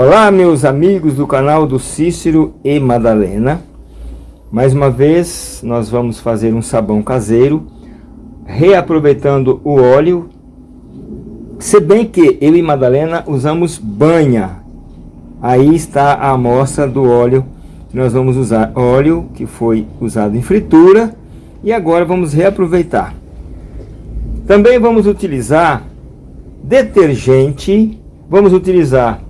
Olá meus amigos do canal do Cícero e Madalena. Mais uma vez nós vamos fazer um sabão caseiro Reaproveitando o óleo. Se bem que eu e Madalena usamos banha. Aí está a amostra do óleo. Nós vamos usar óleo que foi usado em fritura E agora vamos reaproveitar. Também vamos utilizar detergente. Vamos utilizar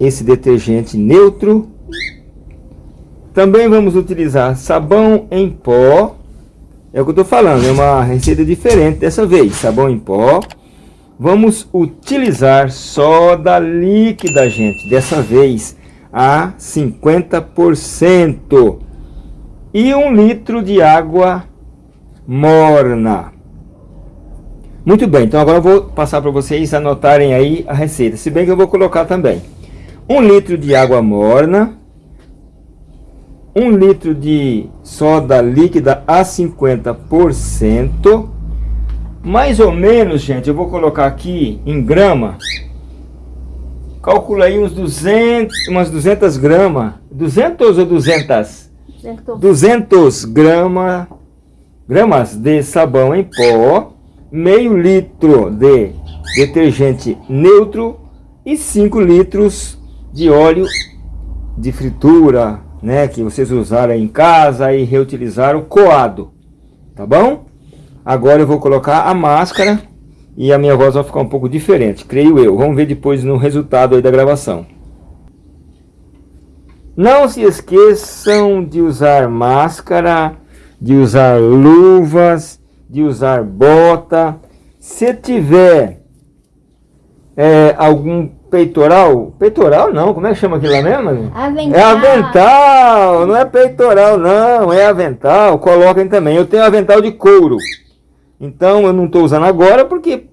esse detergente neutro. Também vamos utilizar sabão em pó. É o que eu estou falando, é uma receita diferente dessa vez. Sabão em pó. Vamos utilizar soda líquida, gente. Dessa vez a 50%. E um litro de água morna. Muito bem, então agora eu vou passar para vocês anotarem aí a receita. Se bem que eu vou colocar também. 1 litro de água morna, 1 litro de soda líquida a 50%, mais ou menos, gente, eu vou colocar aqui em grama, calcula aí uns 200, umas 200 gramas, 200 ou 200? 200 grama, gramas de sabão em pó, meio litro de detergente neutro e 5 litros de óleo de fritura, né, que vocês usaram em casa e reutilizaram coado, tá bom? Agora eu vou colocar a máscara e a minha voz vai ficar um pouco diferente, creio eu. Vamos ver depois no resultado aí da gravação. Não se esqueçam de usar máscara, de usar luvas, de usar bota. Se tiver é, algum peitoral? Peitoral não, como é que chama aquilo lá mesmo? Avental. É avental, não é peitoral não, é avental, coloquem também. Eu tenho avental de couro, então eu não estou usando agora porque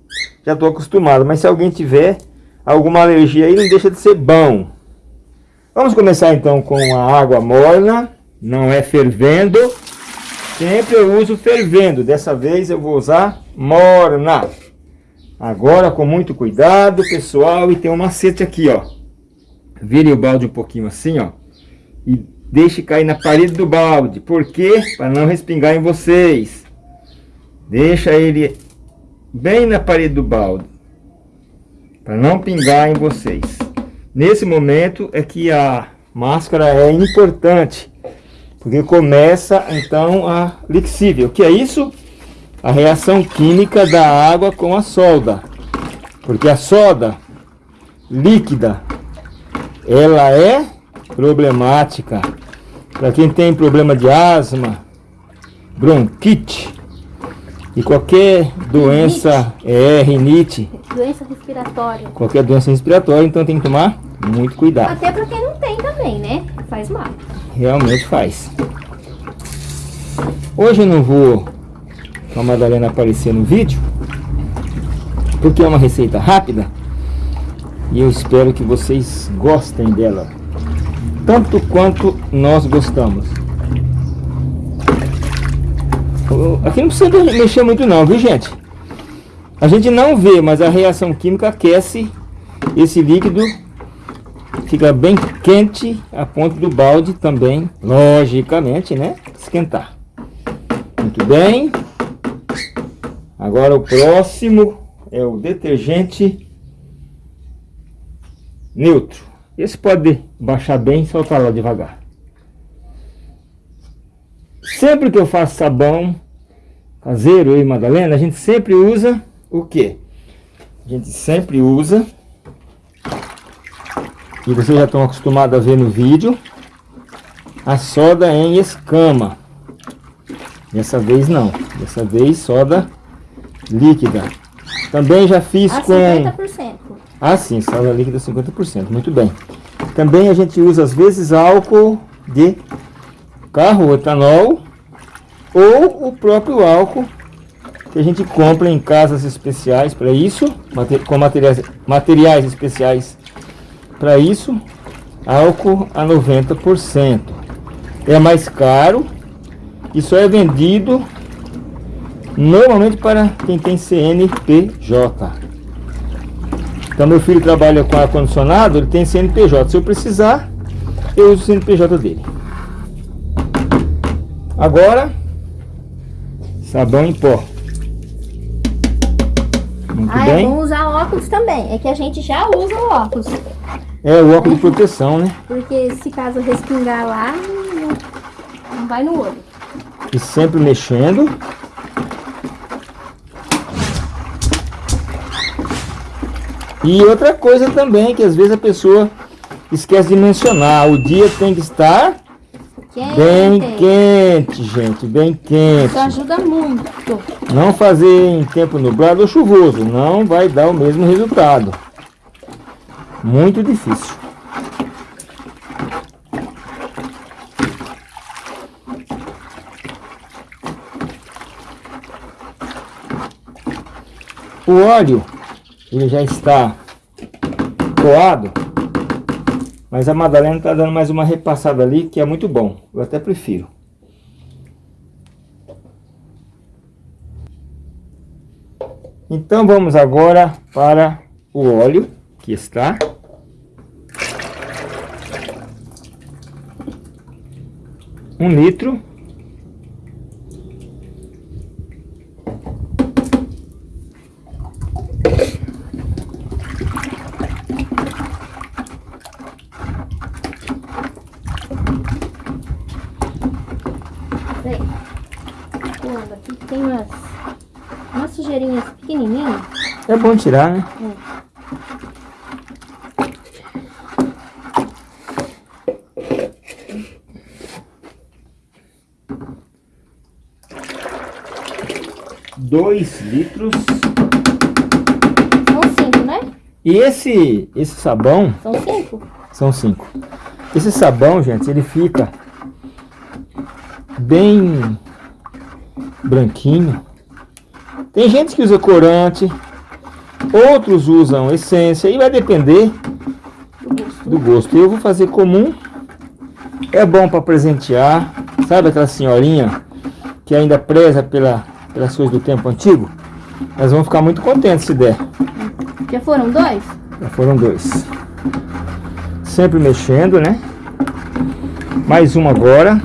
já estou acostumado, mas se alguém tiver alguma alergia aí, não deixa de ser bom. Vamos começar então com a água morna, não é fervendo, sempre eu uso fervendo, dessa vez eu vou usar morna. Agora com muito cuidado, pessoal, e tem um macete aqui, ó. Vire o balde um pouquinho assim, ó. E deixe cair na parede do balde. Por quê? Para não respingar em vocês. Deixa ele bem na parede do balde. Para não pingar em vocês. Nesse momento é que a máscara é importante. Porque começa então a lixívia. O que é isso? A reação química da água com a solda. Porque a soda líquida, ela é problemática. Para quem tem problema de asma, bronquite e qualquer doença, rinite. é, rinite. Doença respiratória. Qualquer doença respiratória, então tem que tomar muito cuidado. Até para quem não tem também, né? Faz mal. Realmente faz. Hoje eu não vou a Madalena aparecer no vídeo, porque é uma receita rápida e eu espero que vocês gostem dela, tanto quanto nós gostamos. Aqui não precisa mexer muito não, viu gente? A gente não vê, mas a reação química aquece esse líquido, fica bem quente a ponto do balde também, logicamente, né, esquentar. Muito bem. Agora o próximo é o detergente neutro. Esse pode baixar bem e soltar lá devagar. Sempre que eu faço sabão caseiro, e Madalena, a gente sempre usa o que? A gente sempre usa, e vocês já estão acostumados a ver no vídeo, a soda em escama. Dessa vez não, dessa vez soda líquida. Também já fiz a com... 50%. Ah, sim, soda líquida 50%. Muito bem. Também a gente usa, às vezes, álcool de carro, etanol, ou o próprio álcool que a gente compra em casas especiais para isso, com materiais, materiais especiais para isso, álcool a 90%. É mais caro e só é vendido Normalmente para quem tem CNPJ. Então meu filho trabalha com ar-condicionado, ele tem CNPJ. Se eu precisar, eu uso o CNPJ dele. Agora, sabão em pó. Muito Ah, é bem. bom usar óculos também. É que a gente já usa o óculos. É o óculos de proteção, né? Porque se caso respingar lá, não vai no olho. E sempre mexendo. E outra coisa também, que às vezes a pessoa esquece de mencionar. O dia tem que estar Quente. bem quente, gente. Bem quente. Isso ajuda muito. Não fazer em tempo nublado ou chuvoso. Não vai dar o mesmo resultado. Muito difícil. O óleo, ele já está coado, mas a Madalena está dando mais uma repassada ali, que é muito bom. Eu até prefiro. Então vamos agora para o óleo que está. Um litro. Peraí. Pulando aqui que tem umas, umas sujeirinhas pequenininhas. Tirar, né? Dois litros. São cinco, né? E esse, esse sabão, São cinco? são cinco. Esse sabão, gente, ele fica bem branquinho. Tem gente que usa corante, outros usam essência, e vai depender do gosto. Eu vou fazer comum. É bom para presentear. Sabe aquela senhorinha que ainda preza pela, pelas coisas do tempo antigo? Elas vão ficar muito contentes se der. Já foram dois? Já foram dois. Sempre mexendo, né? Mais um agora.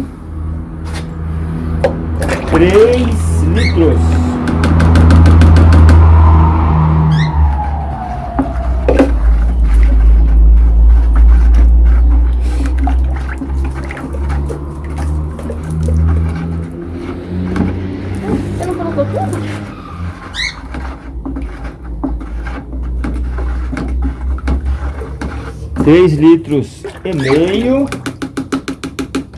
Três litros. 3 litros e meio,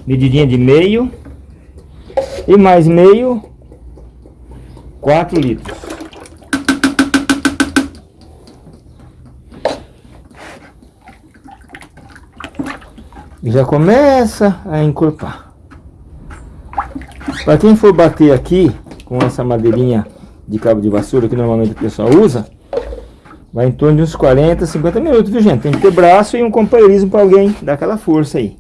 medidinha de meio, e mais meio, 4 litros. E já começa a encorpar. Para quem for bater aqui com essa madeirinha de cabo de vassoura que normalmente o pessoal usa, vai em torno de uns 40, 50 minutos, viu gente? Tem que ter braço e um companheirismo para alguém dar aquela força aí.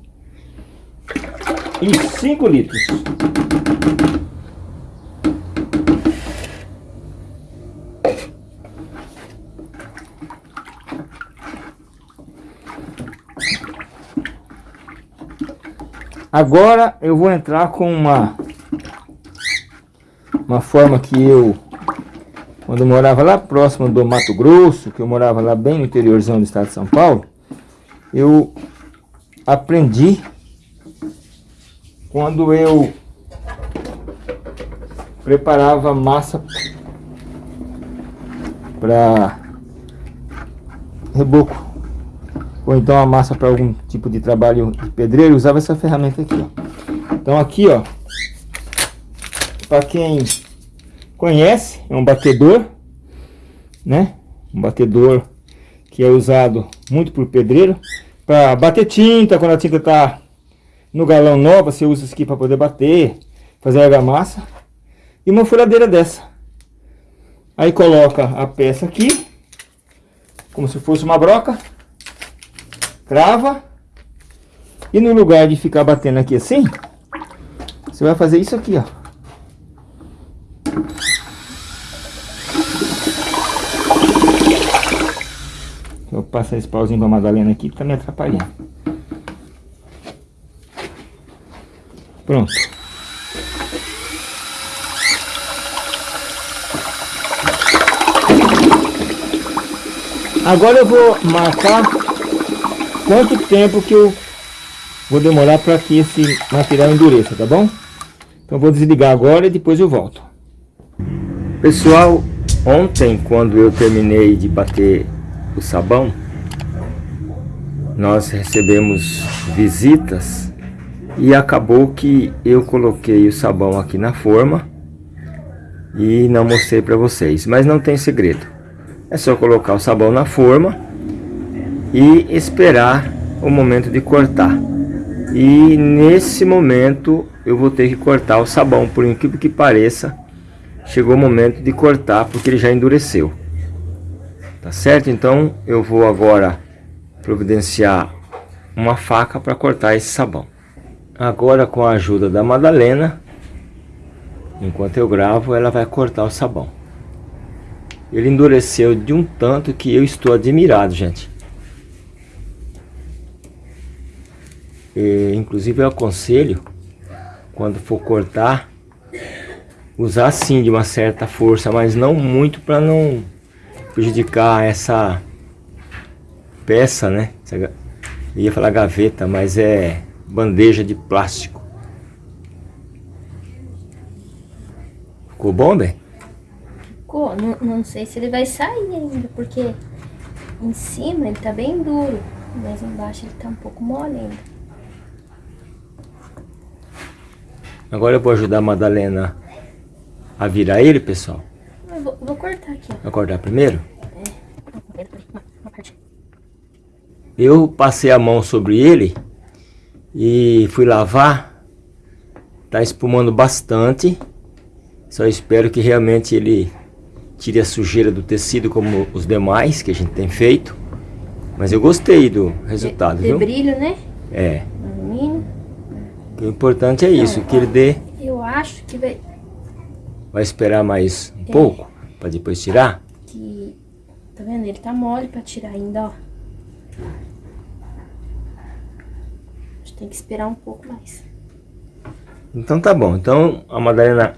E 5 litros. Agora eu vou entrar com uma uma forma que eu quando eu morava lá próximo do Mato Grosso, que eu morava lá bem no interiorzão do estado de São Paulo, eu aprendi quando eu preparava massa para reboco ou então a massa para algum tipo de trabalho de pedreiro, usava essa ferramenta aqui, ó. Então aqui, ó, para quem conhece, é um batedor, né? Um batedor que é usado muito por pedreiro para bater tinta, quando a tinta tá no galão nova, você usa isso aqui para poder bater, fazer argamassa. E uma furadeira dessa. Aí coloca a peça aqui, como se fosse uma broca, crava, e no lugar de ficar batendo aqui assim, você vai fazer isso aqui, ó. Passar esse pauzinho pra Madalena aqui que tá me atrapalhando. Pronto. Agora eu vou marcar quanto tempo que eu vou demorar para que esse material endureça, tá bom? Então vou desligar agora e depois eu volto. Pessoal, ontem quando eu terminei de bater o sabão, nós recebemos visitas e acabou que eu coloquei o sabão aqui na forma e não mostrei para vocês, mas não tem segredo. É só colocar o sabão na forma e esperar o momento de cortar. E nesse momento eu vou ter que cortar o sabão, por incrível que pareça, chegou o momento de cortar porque ele já endureceu. Tá certo? Então eu vou agora providenciar uma faca para cortar esse sabão. Agora com a ajuda da Madalena, enquanto eu gravo, ela vai cortar o sabão. Ele endureceu de um tanto que eu estou admirado, gente. E, inclusive eu aconselho, quando for cortar, usar sim de uma certa força, mas não muito para não prejudicar essa peça, né? Essa, ia falar gaveta, mas é bandeja de plástico. Ficou bom, bem? ficou. Não, não sei se ele vai sair ainda, porque em cima ele tá bem duro, mas embaixo ele tá um pouco mole ainda. Agora eu vou ajudar a Madalena a virar ele, pessoal. Eu vou, vou cortar aqui. Vai cortar primeiro? É. Eu passei a mão sobre ele e fui lavar. Tá espumando bastante. Só espero que realmente ele tire a sujeira do tecido como os demais que a gente tem feito. Mas eu gostei do resultado, de, de viu? brilho, né? É. Alumínio. O importante é isso, Não, que ele dê... Eu acho que vai... Vai esperar mais um é. pouco, para depois tirar? Que... Tá vendo? Ele tá mole para tirar ainda, ó. A gente tem que esperar um pouco mais. Então tá bom. Então a Madalena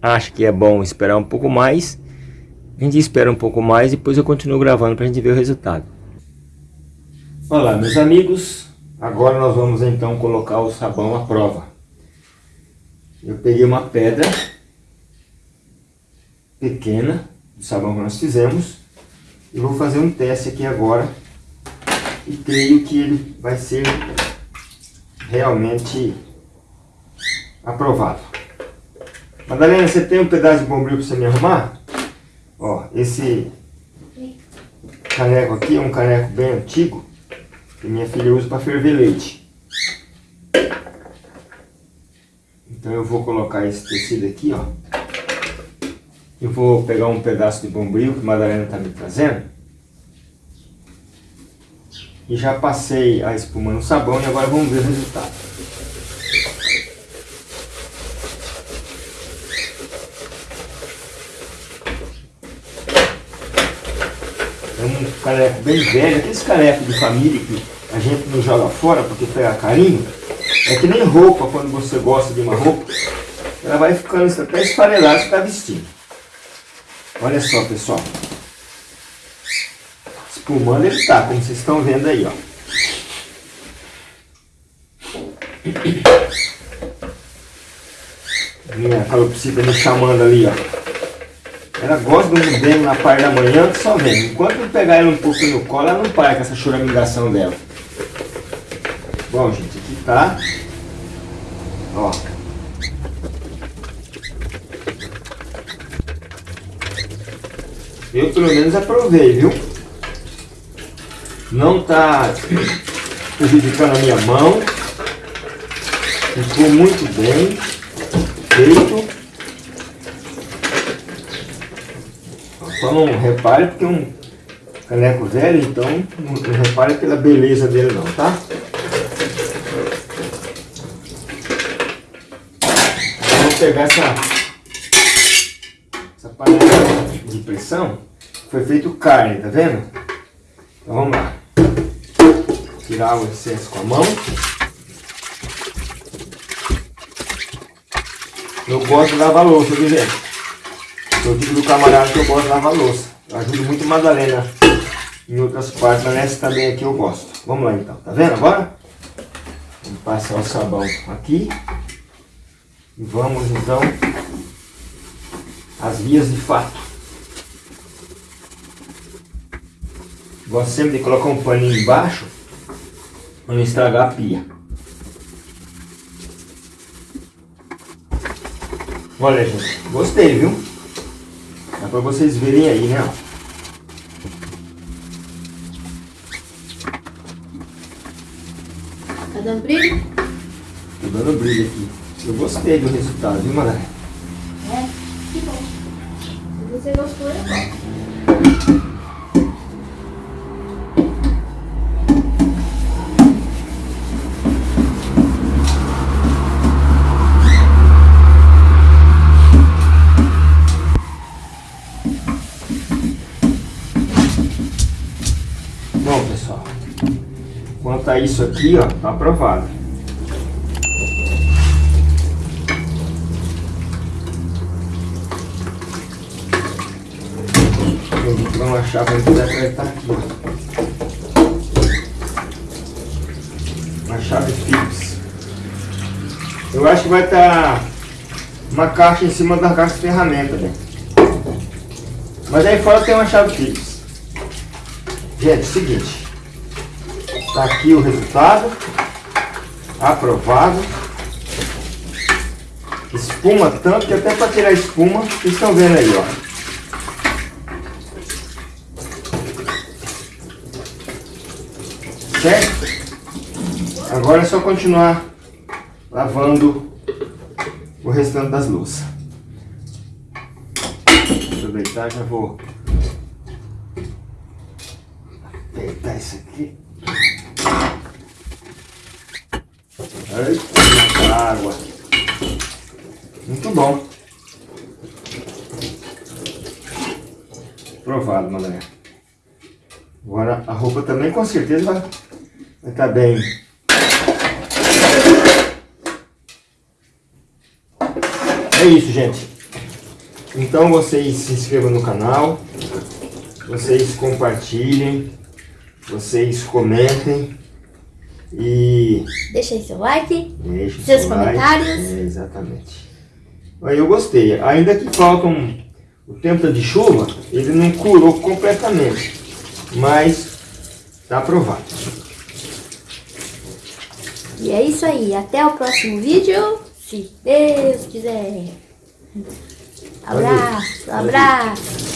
acha que é bom esperar um pouco mais a gente espera um pouco mais e depois eu continuo gravando para a gente ver o resultado. Olá meus amigos, agora nós vamos então colocar o sabão à prova. Eu peguei uma pedra pequena do sabão que nós fizemos e vou fazer um teste aqui agora e creio que ele vai ser realmente aprovado. Madalena, você tem um pedaço de bombril para você me arrumar? Ó, esse caneco aqui é um caneco bem antigo, que minha filha usa para ferver leite. Então eu vou colocar esse tecido aqui, ó. Eu vou pegar um pedaço de bombril que Madalena está me trazendo. E já passei a espuma no sabão e agora vamos ver o resultado. caneco bem velho, aqueles canecos de família que a gente não joga fora porque pega carinho, é que nem roupa, quando você gosta de uma roupa, ela vai ficando até esfarelada se está vestindo. Olha só, pessoal. Espumando ele está, como vocês estão vendo aí, ó. Minha calopsita me chamando ali, ó. Ela gosta de um bem na parte da manhã só vem. Enquanto eu pegar ela um pouco no colo, ela não para com essa choramingação dela. Bom, gente, aqui tá. Ó. Eu pelo menos aprovei, viu? Não tá prejudicando a minha mão. Ficou muito bem feito. Só não repare porque é um caneco velho, então não repare pela beleza dele não, tá? Vou pegar essa, essa panela de pressão, foi feito carne, tá vendo? Então vamos lá. Tirar o excesso com a mão. Eu gosto de lavar louça, viu gente? Sou o tipo do camarada que eu gosto de lavar louça. Eu ajudo muito Madalena em outras partes, mas nessa também aqui eu gosto. Vamos lá então, tá vendo agora? Vamos passar o sabão aqui. E vamos então às vias de fato. Gosto sempre de colocar um paninho embaixo para não estragar a pia. Olha gente, gostei viu? Dá para vocês verem aí, né? Tá dando brilho? Tô dando brilho aqui. Eu gostei do resultado, viu, Mané? É, que bom. Se você gostou, é bom. Isso aqui, ó, tá aprovado. Uma chave para poder apertar aqui. Uma chave Phillips. Eu acho que vai estar uma caixa em cima da caixa de ferramenta, né? Mas aí fora tem uma chave Phillips. Gente, é seguinte. Tá aqui o resultado. Aprovado. Espuma tanto que até para tirar espuma, vocês estão vendo aí, ó. Certo? Agora é só continuar lavando o restante das louças. Aproveitar, já vou apertar isso aqui. Muita água. Muito bom. Provado, Mané. Agora a roupa também com certeza vai estar bem. É isso, gente. Então vocês se inscrevam no canal, vocês compartilhem, vocês comentem e Deixa aí seu like. deixem Seus seu like. comentários. É, exatamente. Aí eu gostei. Ainda que faltam o tempo de chuva, ele não curou completamente, mas está aprovado. E é isso aí. Até o próximo vídeo. Se Deus quiser. Abraço, abraço.